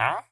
Huh?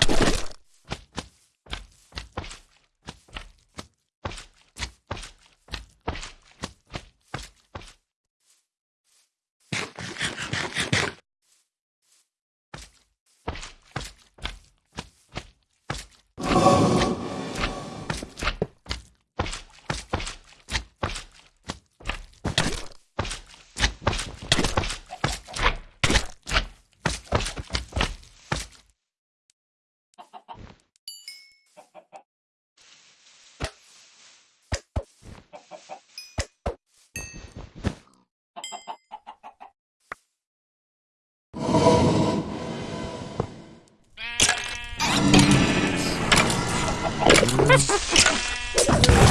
you Um.